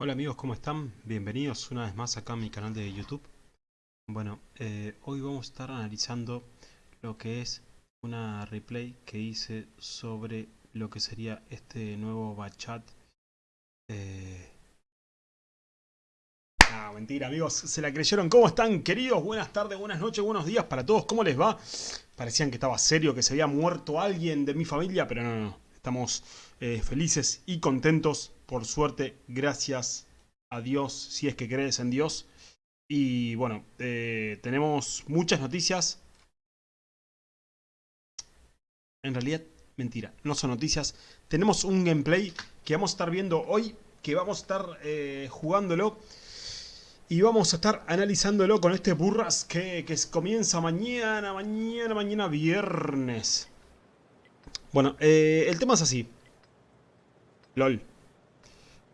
Hola amigos, ¿cómo están? Bienvenidos una vez más acá a mi canal de YouTube. Bueno, eh, hoy vamos a estar analizando lo que es una replay que hice sobre lo que sería este nuevo bachat. Eh... Ah, mentira amigos, se la creyeron. ¿Cómo están queridos? Buenas tardes, buenas noches, buenos días para todos. ¿Cómo les va? Parecían que estaba serio, que se había muerto alguien de mi familia, pero no, no, no. Estamos eh, felices y contentos, por suerte, gracias a Dios, si es que crees en Dios. Y bueno, eh, tenemos muchas noticias. En realidad, mentira, no son noticias. Tenemos un gameplay que vamos a estar viendo hoy, que vamos a estar eh, jugándolo. Y vamos a estar analizándolo con este burras que, que comienza mañana, mañana, mañana viernes. Bueno, eh, el tema es así. LOL.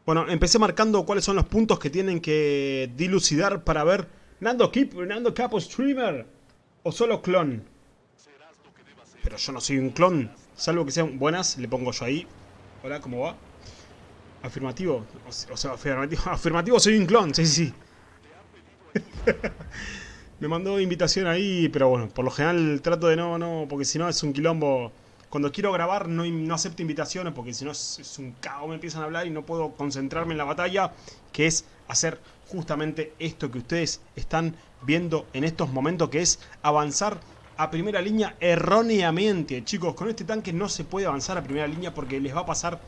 Bueno, empecé marcando cuáles son los puntos que tienen que dilucidar para ver Nando Keep, Nando Capo Streamer o solo clon. Pero yo no soy un clon, salvo que sean buenas, le pongo yo ahí. Hola, ¿cómo va? Afirmativo, o sea, afirmativo, afirmativo soy un clon, sí, sí, sí. Me mandó invitación ahí, pero bueno, por lo general trato de no, no, porque si no es un quilombo cuando quiero grabar no, acepto invitaciones porque si no es, un caos, me empiezan a hablar y no puedo concentrarme en la batalla, que es hacer justamente esto que ustedes están viendo en estos momentos, que es avanzar a primera línea erróneamente. Chicos, con este tanque no se puede avanzar a primera línea porque les va a pasar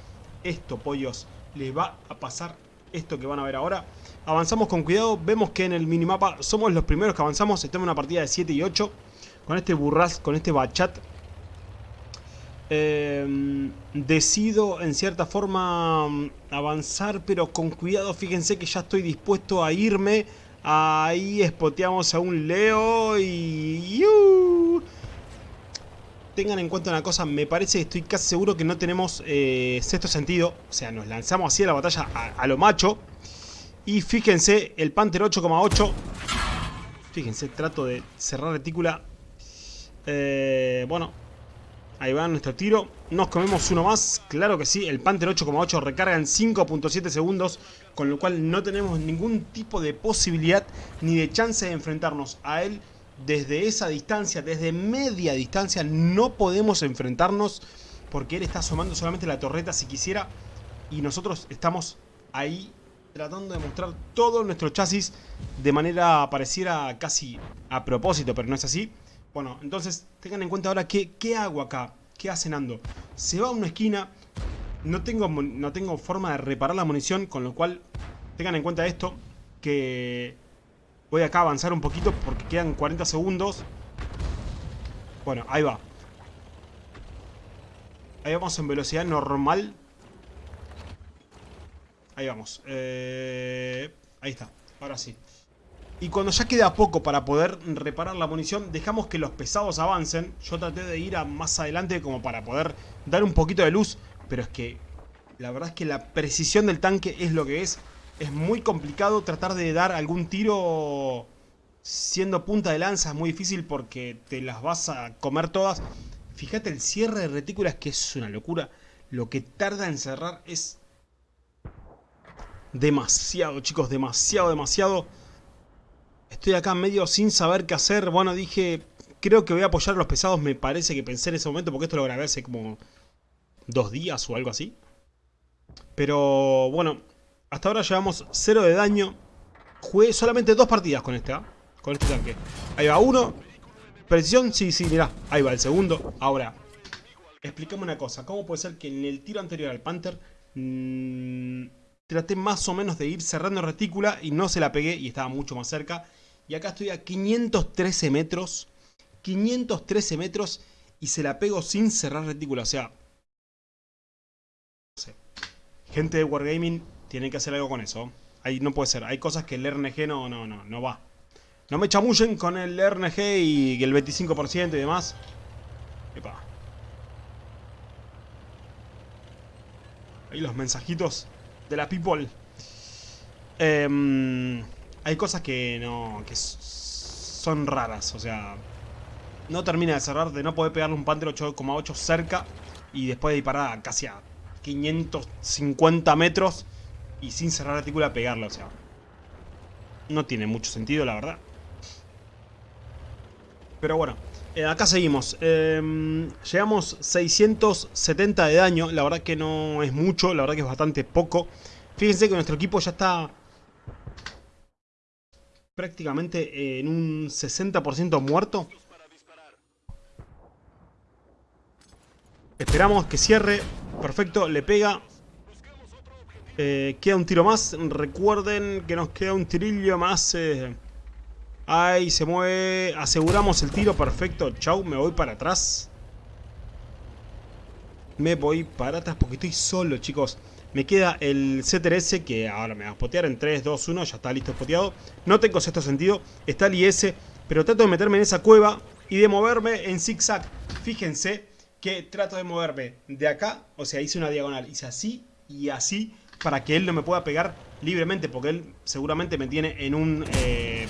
esto, pollos. Les va a pasar esto que van a ver ahora. Avanzamos con cuidado, vemos que en el minimapa somos los primeros que avanzamos. Estamos en una partida de 7 y 8. Con este burras, con este bachat eh, decido en cierta forma avanzar, pero con cuidado. Fíjense que ya estoy dispuesto a irme. Ahí espoteamos a un Leo y... Tengan en cuenta una cosa, me parece, estoy casi seguro que no tenemos eh, sexto sentido. O sea, nos lanzamos así a la batalla a, lo macho. Y fíjense, el Panther 8,8. Fíjense, trato de cerrar retícula. Eh, bueno, Ahí va nuestro tiro. Nos comemos uno más. Claro que sí. El Panther 8,8 recarga en 5.7 segundos. Con lo cual no tenemos ningún tipo de posibilidad ni de chance de enfrentarnos a él desde esa distancia. Desde media distancia no podemos enfrentarnos. Porque él está asomando solamente la torreta si quisiera. Y nosotros estamos ahí tratando de mostrar todo nuestro chasis de manera pareciera casi a propósito. Pero no es así. Bueno, entonces tengan en cuenta ahora qué, qué hago acá. ¿Qué hace Nando? Se va a una esquina. No tengo, no tengo forma de reparar la munición. Con lo cual, tengan en cuenta esto. Que voy acá a avanzar un poquito porque quedan 40 segundos. Bueno, ahí va. Ahí vamos en velocidad normal. Ahí vamos. Eh, ahí está. Ahora sí. Y cuando ya queda poco para poder reparar la munición, dejamos que los pesados avancen. Yo traté de ir a más adelante como para poder dar un poquito de luz. Pero es que la verdad es que la precisión del tanque es lo que es. Es muy complicado tratar de dar algún tiro siendo punta de lanza. Es muy difícil porque te las vas a comer todas. Fíjate el cierre de retículas que es una locura. Lo que tarda en cerrar es demasiado, chicos. Demasiado, demasiado. Estoy acá medio sin saber qué hacer. Bueno, dije, creo que voy a apoyar a los pesados. Me parece que pensé en ese momento porque esto lo grabé hace como dos días o algo así. Pero bueno, hasta ahora llevamos cero de daño. Jugué solamente dos partidas con este, ¿ah? Con este tanque. Ahí va uno. Precisión, sí, sí, mirá. Ahí va el segundo. Ahora, explícame una cosa. ¿Cómo puede ser que en el tiro anterior al Panther... Mmm, traté más o menos de ir cerrando retícula y no se la pegué y estaba mucho más cerca. Y acá estoy a 513 metros, 513 metros y se la pego sin cerrar retícula. O sea, no sé. gente de Wargaming tiene que hacer algo con eso. Ahí no puede ser, hay cosas que el RNG no, no, no, no va. No me chamullen con el RNG y el 25% y demás. Epa. Ahí los mensajitos de la people. Em, hay cosas que no. que son raras, o sea. No termina de cerrar, de no poder pegarle un Panther 8,8 cerca y después de disparar casi a 550 metros. y sin cerrar la retícula pegarle, o sea. No tiene mucho sentido, la verdad. Pero bueno, eh, acá seguimos. Eh, llegamos 670 de daño. La verdad que no es mucho, la verdad que es bastante poco. Fíjense que nuestro equipo ya está prácticamente en un 60% muerto. Esperamos que cierre. Perfecto, le pega. Eh, queda un tiro más. Recuerden que nos queda un tirillo más. Eh. Ahí se mueve. Aseguramos el tiro. Perfecto. Chau. Me voy para atrás. Me voy para atrás porque estoy solo, chicos. Me queda el CTRS que ahora me va a spotear en 3, 2, 1. Ya está listo spoteado. No tengo sexto sentido. Está el IS. Pero trato de meterme en esa cueva y de moverme en zigzag. Fíjense que trato de moverme de acá. O sea, hice una diagonal. Hice así y así para que él no me pueda pegar libremente, porque él seguramente me tiene en un... Eh,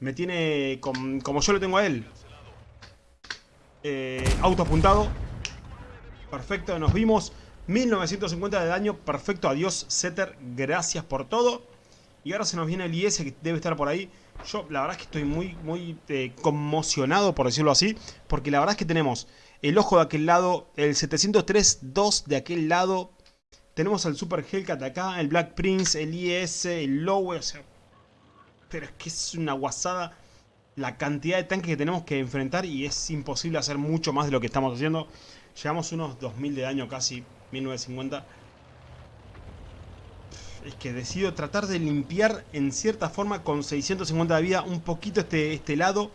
me tiene como yo lo tengo a él. Eh, auto apuntado. Perfecto, nos vimos. 1950 de daño, perfecto, adiós Setter, gracias por todo. Y ahora se nos viene el IS que debe estar por ahí. Yo la verdad es que estoy muy, muy eh, conmocionado, por decirlo así. Porque la verdad es que tenemos el ojo de aquel lado, el 703-2 de aquel lado, tenemos al Super Hellcat acá, el Black Prince, el IS, el Lowe, o sea... Pero es que es una guasada la cantidad de tanques que tenemos que enfrentar y es imposible hacer mucho más de lo que estamos haciendo. Llevamos unos 2000 de daño casi, 1950. Es que decido tratar de limpiar en cierta forma con 650 de vida un poquito este, este lado.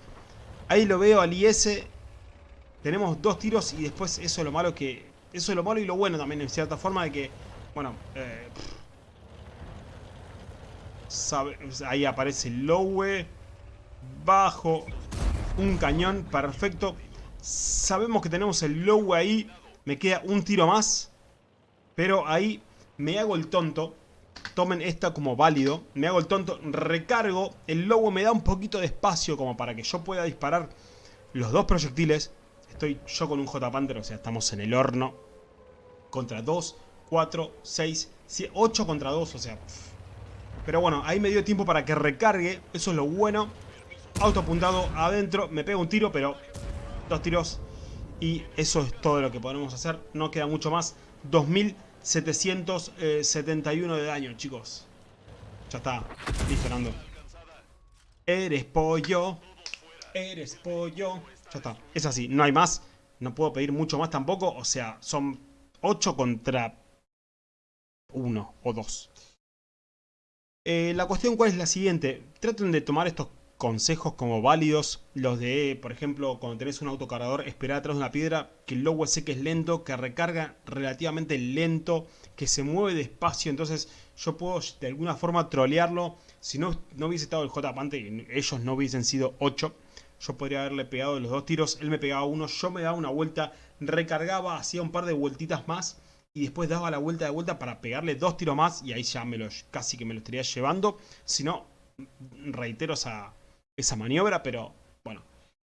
Ahí lo veo al IS. Tenemos dos tiros y después eso es lo malo que... Eso es lo malo y lo bueno también en cierta forma de que bueno, eh, ahí aparece el Lowe. Bajo un cañón, perfecto. Sabemos que tenemos el Lowe ahí. Me queda un tiro más. Pero ahí me hago el tonto. Tomen esta como válido. Me hago el tonto, recargo. El Lowe me da un poquito de espacio como para que yo pueda disparar los dos proyectiles. Estoy yo con un J-Panther, o sea, estamos en el horno. Contra dos 4, 6, 8 contra 2, o sea... Pero bueno, ahí me dio tiempo para que recargue, eso es lo bueno. Auto apuntado adentro, me pega un tiro, pero dos tiros y eso es todo lo que podemos hacer. No queda mucho más. 2771 de daño, chicos. Ya está, disparando. Eres pollo, eres pollo. Ya está, es así, no hay más. No puedo pedir mucho más tampoco, o sea, son 8 contra uno o dos. Eh, la cuestión cuál es la siguiente. Traten de tomar estos consejos como válidos. Los de, por ejemplo, cuando tenés un autocargador, esperar atrás de una piedra, que el logo sé que es lento, que recarga relativamente lento, que se mueve despacio. Entonces yo puedo de alguna forma trolearlo. Si no, no hubiese estado el J y ellos no hubiesen sido 8, yo podría haberle pegado los dos tiros. Él me pegaba uno, yo me daba una vuelta, recargaba, hacía un par de vueltitas más y después daba la vuelta de vuelta para pegarle dos tiros más y ahí ya me casi que me lo estaría llevando. Si no, reitero esa, esa maniobra, pero bueno,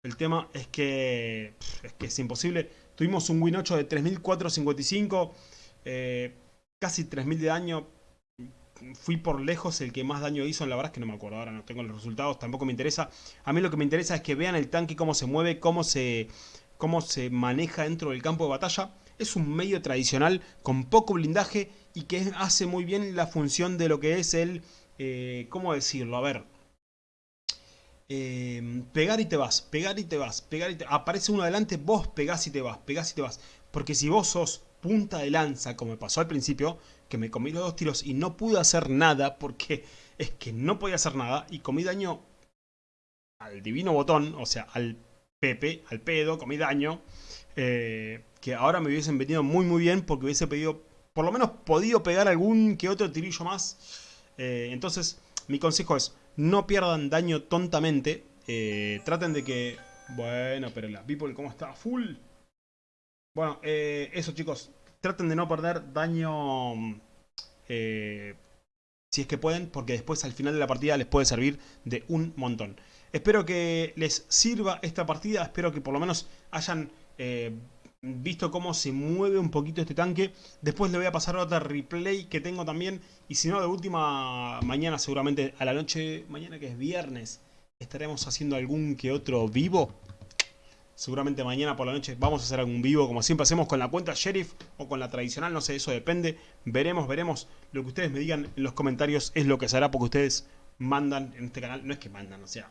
el tema es que, es imposible. Tuvimos un win 8 de 3455, eh, casi 3000 de daño. Fui por lejos el que más daño hizo, la verdad es que no me acuerdo, ahora no tengo los resultados, tampoco me interesa. A mí lo que me interesa es que vean el tanque, cómo se mueve, cómo se, cómo se maneja dentro del campo de batalla es un medio tradicional con poco blindaje y que hace muy bien la función de lo que es el... Eh, ¿Cómo decirlo? A ver. Eh, pegar y te vas, pegar y te vas, pegar y te... Aparece uno adelante, vos pegás y te vas, pegás y te vas. Porque si vos sos punta de lanza, como me pasó al principio, que me comí los dos tiros y no pude hacer nada, porque es que no podía hacer nada, y comí daño al divino botón, o sea, al pepe, al pedo, comí daño, eh, que ahora me hubiesen venido muy muy bien porque hubiese pedido, por lo menos podido pegar algún que otro tirillo más. Eh, entonces, mi consejo es, no pierdan daño tontamente. Eh, traten de que... Bueno, pero la people, ¿cómo está? Full. Bueno, eh, eso chicos. Traten de no perder daño... si es que pueden, porque después al final de la partida les puede servir de un montón. Espero que les sirva esta partida, espero que por lo menos hayan visto cómo se mueve un poquito este tanque. Después le voy a pasar otra replay que tengo también. Y si no, de última, mañana seguramente a la noche, mañana que es viernes, estaremos haciendo algún que otro vivo. Seguramente mañana por la noche vamos a hacer algún vivo, como siempre hacemos con la cuenta Sheriff o con la tradicional, no sé, eso depende. Veremos, veremos. Lo que ustedes me digan en los comentarios es lo que se hará porque ustedes mandan en este canal. No es que mandan, o sea,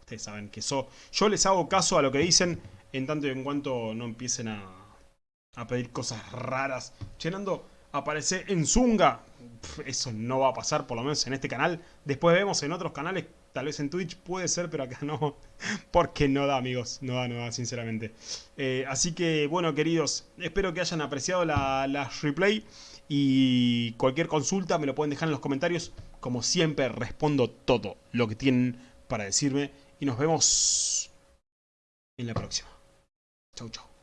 ustedes saben que eso... Yo les hago caso a lo que dicen en tanto y en cuanto no empiecen a, a pedir cosas raras. Llenando, aparece en Zunga. eso no va a pasar, por lo menos en este canal. Después vemos en otros canales, tal vez en Twitch puede ser, pero acá no. Porque no da, amigos. No da, no da, sinceramente. Eh, así que, bueno, queridos, espero que hayan apreciado la, la replay. Y cualquier consulta me lo pueden dejar en los comentarios. Como siempre, respondo todo lo que tienen para decirme. Y nos vemos en la próxima. Chau, chau.